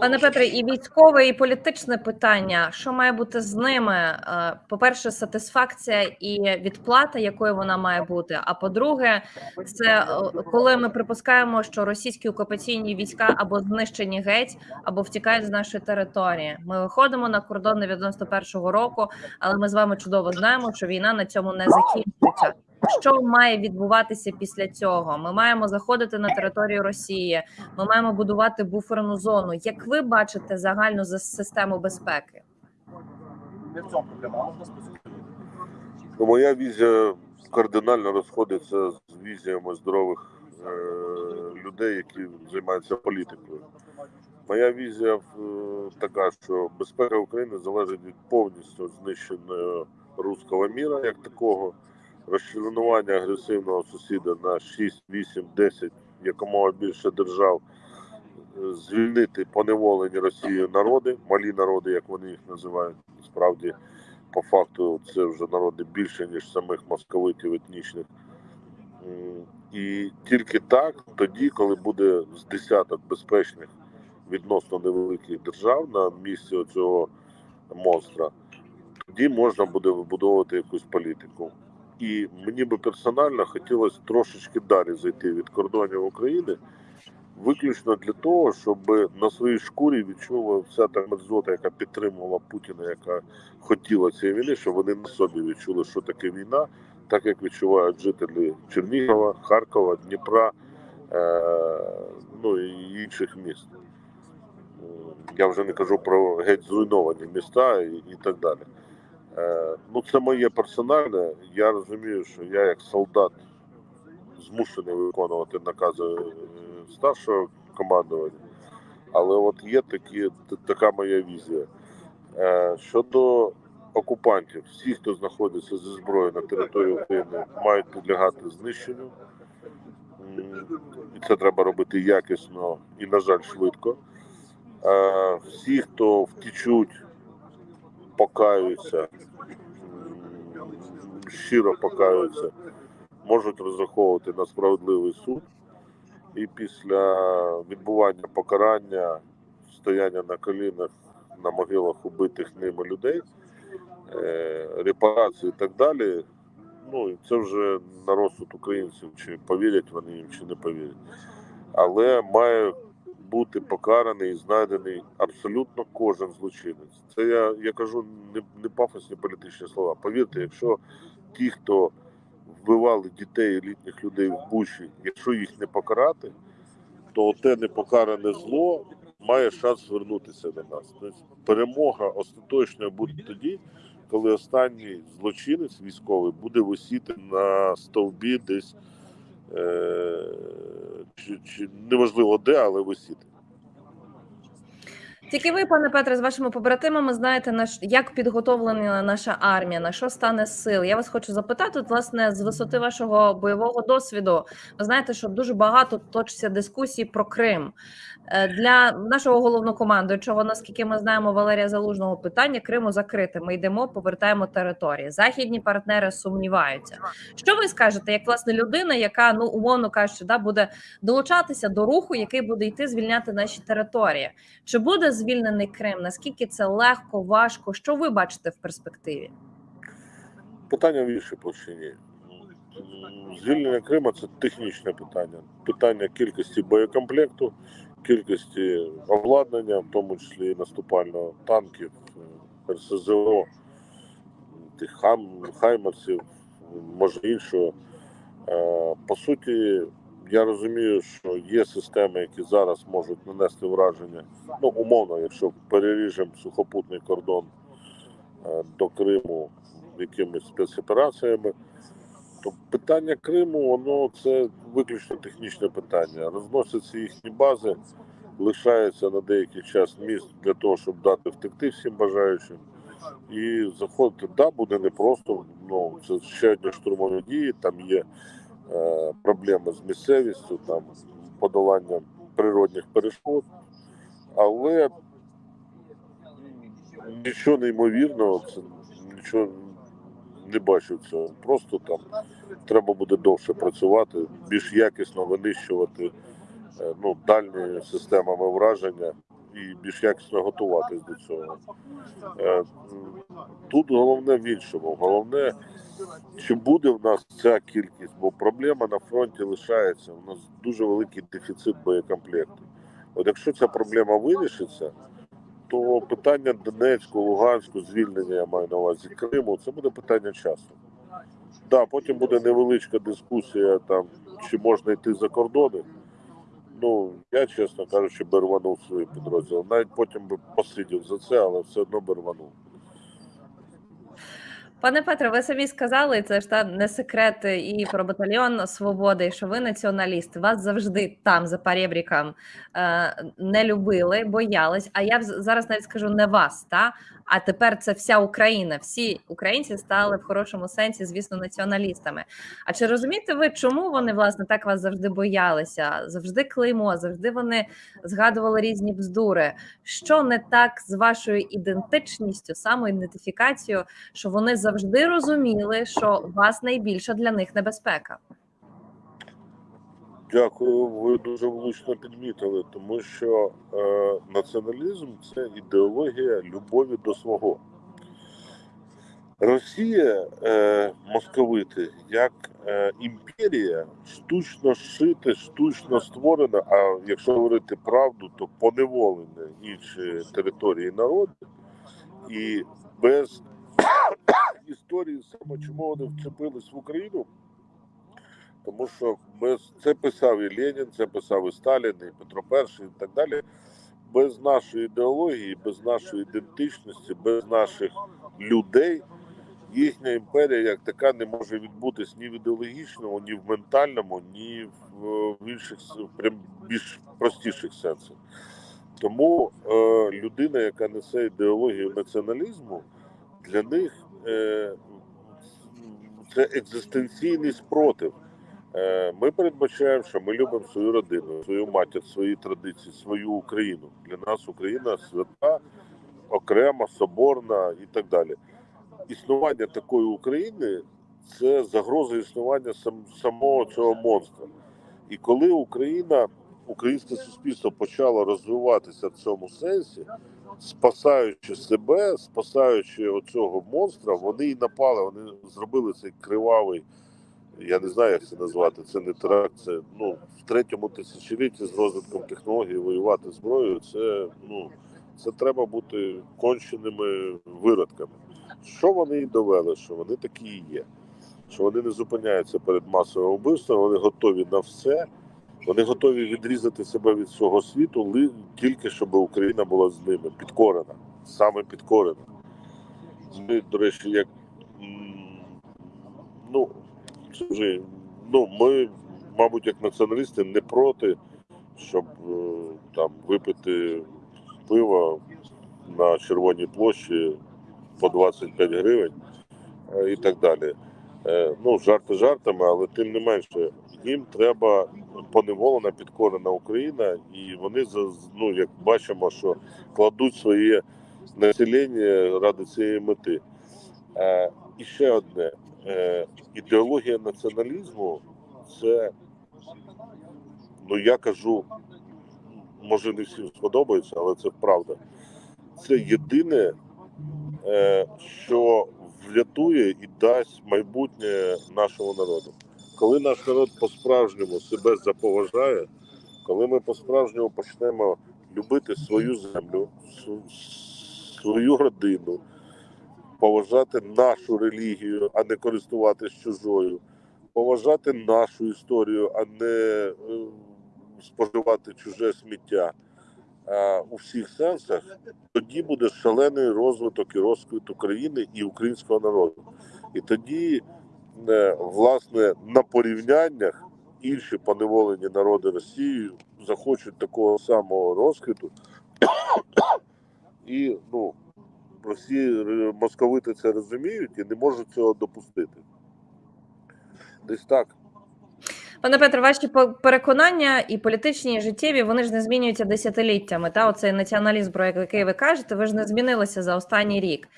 Пане Петре, і військове, і політичне питання. Що має бути з ними? Е, По-перше, сатисфакція і відплата, якою вона має бути. А по-друге, це е, коли ми припускаємо, що російські окупаційні війська або знищені геть, або втікають з нашої території. Ми виходимо на кордони 91-го року, але ми з вами чудово знаємо, що війна на цьому не закінчиться. Що має відбуватися після цього? Ми маємо заходити на територію Росії. Ми маємо будувати буферну зону. Як ви бачите загальну за- систему безпеки? Не в цьому проблема, а можна списати. Ну, моя візія кардинально розходиться з візіями здорових е, людей, які займаються політикою. Моя візія е, така, що безпека України залежить від повністю знищеного руського міра як такого, розчленування агресивного сусіда на 6, 8, 10, якомога більше держав, звільнити поневолені Росією народи, малі народи, як вони їх називають, справді по факту це вже народи більше, ніж самих московитів етнічних. І тільки так, тоді, коли буде з десяток безпечних відносно невеликих держав на місці цього монстра, тоді можна буде вибудовувати якусь політику. І мені би персонально хотілося трошечки далі зайти від кордонів України, виключно для того, щоб на своїй шкурі відчула вся та мерзота, яка підтримувала Путіна, яка хотіла цієї війни, щоб вони на собі відчули, що таке війна, так як відчувають жителі Чернігова, Харкова, Дніпра, е- ну і інших міст. Я вже не кажу про геть зруйновані міста і, і так далі. Е, ну, це моє персональне. Я розумію, що я як солдат змушений виконувати накази е, старшого командування. Але от є такі, така моя візія. Е, щодо окупантів, всі, хто знаходиться зі зброєю на території України, мають підлягати знищенню. І це треба робити якісно і, на жаль, швидко. Всі, хто втічуть, покаються, щиро покаються, можуть розраховувати на справедливий суд. І після відбування покарання, стояння на колінах на могилах убитих ними людей, е, репарації і так далі. Ну, це вже на розсуд українців, чи повірять вони їм, чи не повірять. Але має бути покараний і знайдений абсолютно кожен злочинець. Це я, я кажу не, не пафосні політичні слова. Повірте, якщо ті, хто вбивали дітей літніх людей в Бучі, якщо їх не покарати, то те непокаране зло має шанс звернутися до нас. Тобто перемога остаточною буде тоді, коли останній злочинець військовий буде висіти на стовбі десь е, чи, чи неважливо де, але висіти. Тільки ви, пане Петре, з вашими побратимами знаєте, на ш- як підготовлена наша армія, на що стане сил. Я вас хочу запитати, от, власне, з висоти вашого бойового досвіду. Ви знаєте, що дуже багато точиться дискусій про Крим. Е, Для нашого головнокомандуючого, наскільки ми знаємо, Валерія Залужного питання Криму закрите. Ми йдемо, повертаємо території. Західні партнери сумніваються. Що ви скажете, як власне людина, яка ну умовно кажучи, да буде долучатися до руху, який буде йти звільняти наші території? Чи буде звільнений Крим? Наскільки це легко, важко? Що ви бачите в перспективі? Питання в іншій площині. Звільнення Криму це технічне питання. Питання кількості боєкомплекту, кількості обладнання, в тому числі і наступального танків, РСЗО, тих хаймерсів, може іншого. Е, По суті, я розумію, що є системи, які зараз можуть нанести враження. Ну, умовно, якщо переріжемо сухопутний кордон е, до Криму якимись спецопераціями, то питання Криму, воно це виключно технічне питання. Розносяться їхні бази, лишається на деякий час місць для того, щоб дати втекти всім бажаючим. І заходити, да, буде непросто. Ну, це ще одні штурмові дії, там є проблеми з місцевістю, там подоланням природних перешкод. Але нічого неймовірного, це нічого не бачу цього. Просто там треба буде довше працювати, більш якісно винищувати е, ну, дальні системами враження і більш якісно готуватись до цього. Е, Тут головне в іншому. Головне, чи буде в нас ця кількість, бо проблема на фронті лишається. У нас дуже великий дефіцит боєкомплекту. От якщо ця проблема вирішиться, то питання Донецьку, Луганську, звільнення я маю на увазі Криму, це буде питання часу. Да, потім буде невеличка дискусія, там, чи можна йти за кордони. Ну, я, чесно кажучи, би рванув свої підрозділи. Навіть потім би посидів за це, але все одно би рванув. Пане Петре, ви самі сказали, це ж та не секрет і про батальйон свободи, що ви націоналіст. Вас завжди там за перебріком е, не любили, боялись. А я зараз навіть скажу не вас, та а тепер це вся Україна. Всі українці стали в хорошому сенсі, звісно, націоналістами. А чи розумієте ви, чому вони власне так вас завжди боялися? Завжди клеймо, завжди вони згадували різні бздури. Що не так з вашою ідентичністю, самоідентифікацією, що вони завжди розуміли, що вас найбільша для них небезпека? Дякую, ви дуже влучно підмітили, тому що е, націоналізм це ідеологія любові до свого. Росія, е, московити, як е, імперія, штучно шите, штучно створена, а якщо говорити правду, то поневолені інші території народи, і без історії саме чому вони вчепились в Україну, тому що без це писав і Ленін, це писав і Сталін, і Петро І, і так далі. Без нашої ідеології, без нашої ідентичності, без наших людей їхня імперія як така не може відбутись ні в ідеологічному, ні в ментальному, ні в, інших прям більш простіших сенсах. Тому е, людина, яка несе ідеологію націоналізму, для них е, це екзистенційний спротив. Е, Ми передбачаємо, що ми любимо свою родину, свою матір, свої традиції, свою Україну. Для нас Україна свята, окрема, соборна і так далі. Існування такої України це загроза існування сам, самого цього монстра. І коли Україна, українське суспільство почало розвиватися в цьому сенсі, спасаючи себе, спасаючи оцього монстра, вони і напали, вони зробили цей кривавий я не знаю, як це назвати. Це не теракт, це ну в третьому тисячолітті з розвитком технологій воювати зброєю. Це ну це треба бути конченими виродками. Що вони і довели? Що вони такі і є. Що вони не зупиняються перед масовим вбивством, вони готові на все. Вони готові відрізати себе від свого світу, тільки щоб Україна була з ними підкорена, саме підкорена. Ми, до речі, як ну вже ну ми, мабуть, як націоналісти, не проти, щоб е, там випити пива на Червоній площі по 25 гривень е, і так далі. Е, Ну, жарти жартами, але тим не менше, їм треба поневолена, підкорена Україна, і вони ну, як бачимо, що кладуть своє населення ради цієї мети. І ще одне: ідеологія націоналізму це, ну я кажу, може не всім сподобається, але це правда. Це єдине, е, що врятує і дасть майбутнє нашого народу. Коли наш народ по-справжньому себе заповажає, коли ми по-справжньому почнемо любити свою землю, свою родину, поважати нашу релігію, а не користуватись чужою, поважати нашу історію, а не е, споживати чуже сміття у всіх сенсах, тоді буде шалений розвиток і розквіт України і українського народу. І тоді, е, власне, на порівняннях інші поневолені народи Росії захочуть такого самого розквіту. І ну, Росії е, московити це розуміють і не можуть цього допустити. Десь так. Пане Петре, ваші переконання і політичні, і життєві, вони ж не змінюються десятиліттями. Та оцей націоналізм, про який ви кажете, ви ж не змінилися за останній рік.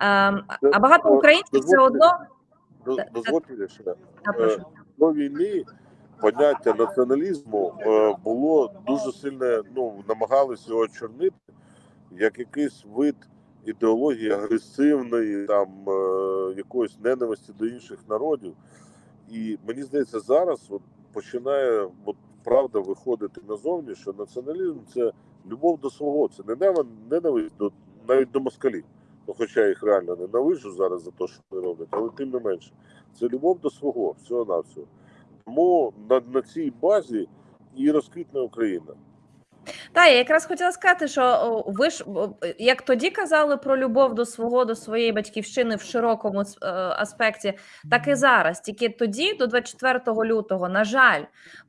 Ем, А багато українців все одно Дозвольте ще. До війни поняття націоналізму е, було дуже сильне, ну, намагалися його чорнити як якийсь вид ідеології агресивної, там е, якоїсь ненависті до інших народів. І мені здається, зараз от починає от, правда виходити назовні, що націоналізм це любов до свого, це не ненав- ненависть до навіть до москалів. Ну, хоча їх реально ненавиджу зараз за те, що вони роблять, але тим не менше, це любов до свого, всього навсього. Тому на, на цій базі і розквітне Україна. Та я якраз хотіла сказати, що ви ж як тоді казали про любов до свого, до своєї батьківщини в широкому е, аспекті, так і зараз. Тільки тоді, до 24 лютого, на жаль,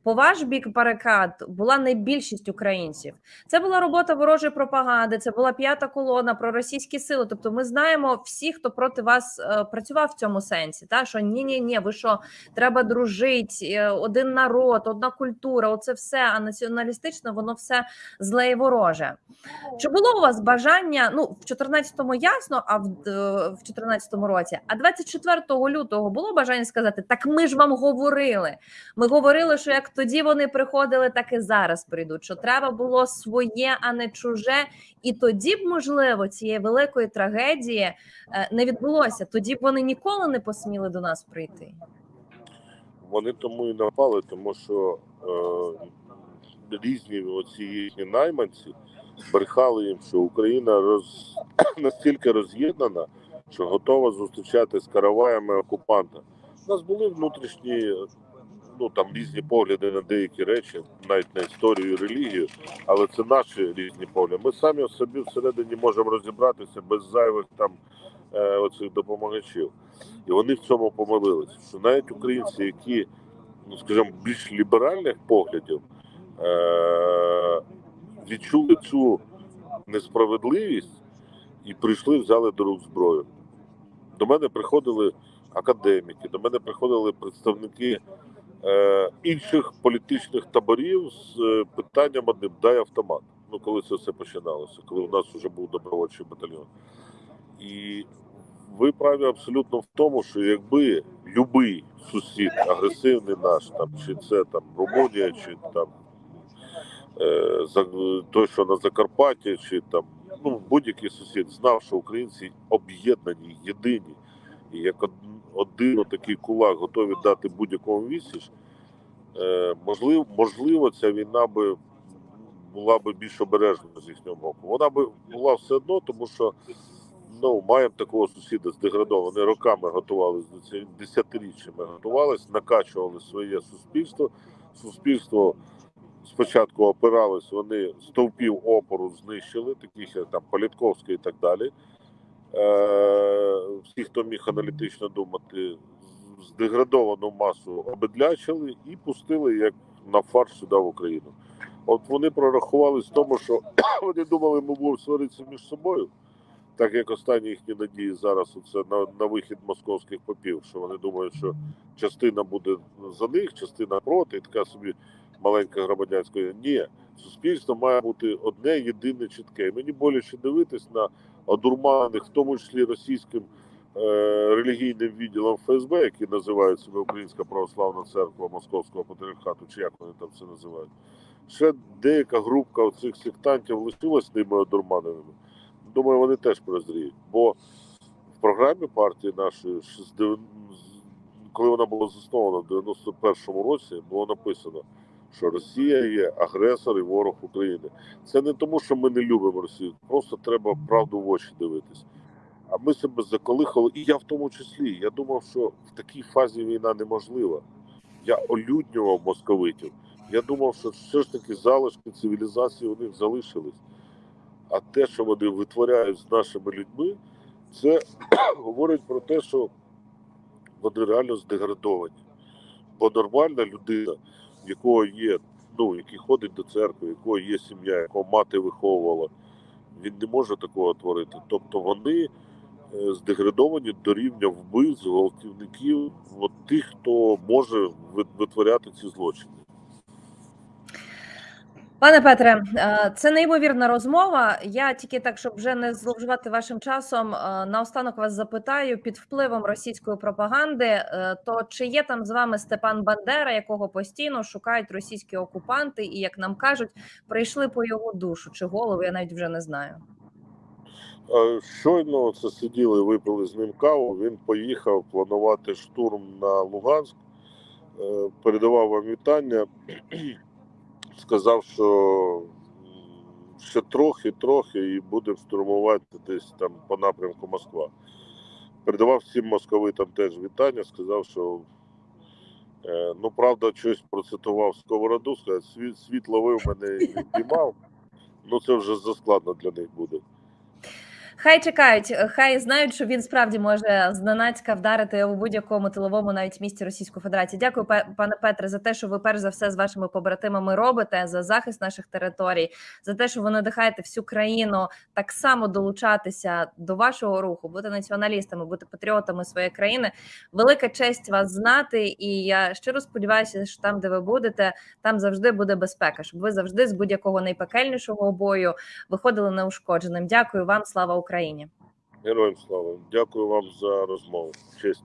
по ваш бік барикад була не більшість українців. Це була робота ворожої пропаганди, це була п'ята колона про російські сили. Тобто, ми знаємо всі, хто проти вас е, працював в цьому сенсі. Та що ні, ні, ні, ви що треба дружити, один народ, одна культура, оце все. А націоналістично воно все зле і вороже. Чи було у вас бажання? Ну, в 14-му ясно, а в, е, в 14-му році, а 24 лютого було бажання сказати: так ми ж вам говорили. Ми говорили, що як тоді вони приходили, так і зараз прийдуть. Що треба було своє, а не чуже. І тоді б, можливо, цієї великої трагедії е, не відбулося. Тоді б вони ніколи не посміли до нас прийти. Вони тому і напали, тому що е, різні оці їхні найманці брехали їм, що Україна роз, настільки роз'єднана, що готова зустрічати з караваями окупанта. У нас були внутрішні, ну там різні погляди на деякі речі, навіть на історію і релігію, але це наші різні погляди. Ми самі собі всередині можемо розібратися без зайвих там е, оцих допомагачів. І вони в цьому помилилися. Що навіть українці, які, ну скажімо, більш ліберальних поглядів, е- відчули цю несправедливість і прийшли, взяли до рук зброю. До мене приходили академіки, до мене приходили представники е- інших політичних таборів з е, питанням одним дай автомат. Ну, коли це все починалося, коли у нас вже був добровольчий батальйон. І ви праві абсолютно в тому, що якби любий сусід, агресивний наш, там чи це там Румунія, чи там той, що на Закарпатті, чи там ну будь-який сусід знав, що українці об'єднані, єдині, і як од- один такий кулак готові дати будь-якому відсіч, е, можливо, можливо, ця війна би була би більш обережна з їхнього боку. Вона би була все одно, тому що ну, маємо такого сусіда здеградованого. Роками готувалися до цього, десятиріччями готувалися, накачували своє суспільство. Суспільство спочатку опиралось, вони стовпів опору знищили, таких як там Політковський і так далі. Е, всі, хто міг аналітично думати, здеградовану масу обедлячили і пустили як на фарш сюди в Україну. От вони прорахувались в тому, що вони думали, ми будемо сваритися між собою, так як останні їхні надії зараз оце на, на вихід московських попів, що вони думають, що частина буде за них, частина проти, і така собі маленька громадянська. Ні, суспільство має бути одне, єдине, чітке. І мені боляче дивитись на одурманених, в тому числі російським е, релігійним відділом ФСБ, який називають себе Українська православна церква Московського патріархату, чи як вони там це називають. Ще деяка групка цих сектантів лишилась тими одурманеними. Думаю, вони теж прозріють. Бо в програмі партії нашої, коли вона була заснована в 91-му році, було написано, що Росія є агресор і ворог України. Це не тому, що ми не любимо Росію, просто треба правду в очі дивитись. А ми себе заколихали, і я в тому числі. Я думав, що в такій фазі війна неможлива. Я олюднював московитів. Я думав, що все ж таки залишки цивілізації у них залишились. А те, що вони витворяють з нашими людьми, це говорить про те, що вони реально здеградовані. Бо нормальна людина, в якого є, ну, який ходить до церкви, якого є сім'я, якого мати виховувала, він не може такого творити. Тобто вони е, здеградовані до рівня вбивць, гвалтівників, от тих, хто може ви- витворяти ці злочини. Пане Петре, е, це неймовірна розмова. Я тільки так, щоб вже не зловживати вашим часом, е, наостанок вас запитаю під впливом російської пропаганди. е, То чи є там з вами Степан Бандера, якого постійно шукають російські окупанти, і як нам кажуть, прийшли по його душу чи голову? Я навіть вже не знаю. Щойно це сиділи, випили з ним каву. Він поїхав планувати штурм на Луганськ, передавав вам вітання, сказав, що ще трохи, трохи і буде штурмувати десь там по напрямку Москва. Передавав всім московитам теж вітання, сказав, що е, ну правда, щось процитував сковороду, сказав, світ, світ ловив мене і піймав. Ну це вже заскладно для них буде. Хай чекають, е, хай знають, що він справді може зненацька вдарити у будь-якому тиловому навіть місті Російської Федерації. Дякую, пане Петре, за те, що ви перш за все з вашими побратимами робите за захист наших територій, за те, що ви надихаєте всю країну так само долучатися до вашого руху, бути націоналістами, бути патріотами своєї країни. Велика честь вас знати, і я щиро сподіваюся, що там, де ви будете, там завжди буде безпека, щоб ви завжди з будь-якого найпекельнішого бою виходили неушкодженим. Дякую вам, слава Україні. Героям слава. Дякую вам за розмову. Честь.